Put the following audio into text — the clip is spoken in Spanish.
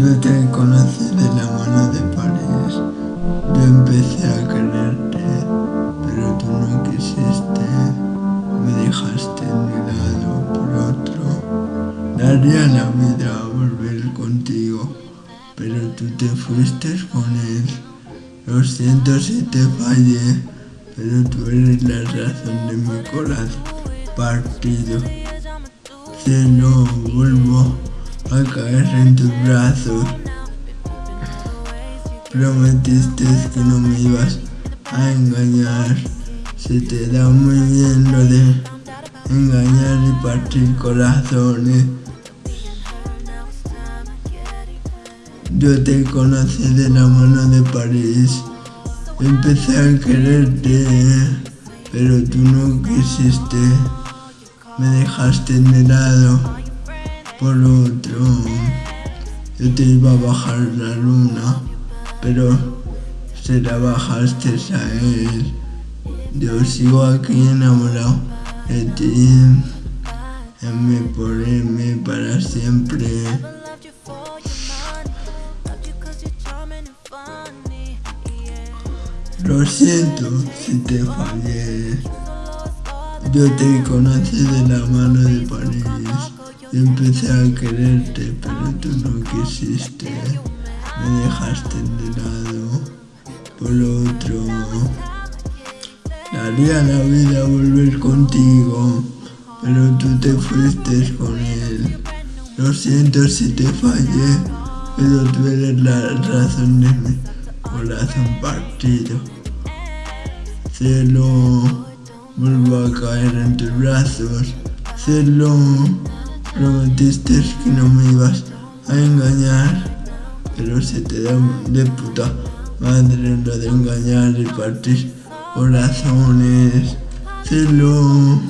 Yo te conocí de la mano de París. Yo empecé a quererte, pero tú no quisiste. Me dejaste en mi lado por otro. Daría la vida a volver contigo, pero tú te fuiste con él. Lo siento si te fallé, pero tú eres la razón de mi corazón partido. Cielo, vuelvo a caer en tus brazos. Prometiste que no me ibas a engañar. Se te da muy bien lo de engañar y partir corazones. Yo te conocí de la mano de París. Empecé a quererte, pero tú no quisiste. Me dejaste en el lado por otro. Yo te iba a bajar la luna, pero se la bajaste a él. Yo sigo aquí enamorado de ti. M por M para siempre. Lo siento si te fallé. Yo te conocí de la mano de París. Empecé a quererte, pero tú no quisiste. Me dejaste de lado por otro. Daría la vida volver contigo, pero tú te fuiste con él. Lo siento si te fallé, pero tú eres la razón de mi corazón partido. Cielo, vuelvo a caer en tus brazos. Cielo, prometiste que no me ibas a engañar, pero se te da de puta madre lo de engañar y partir corazones. Cielo.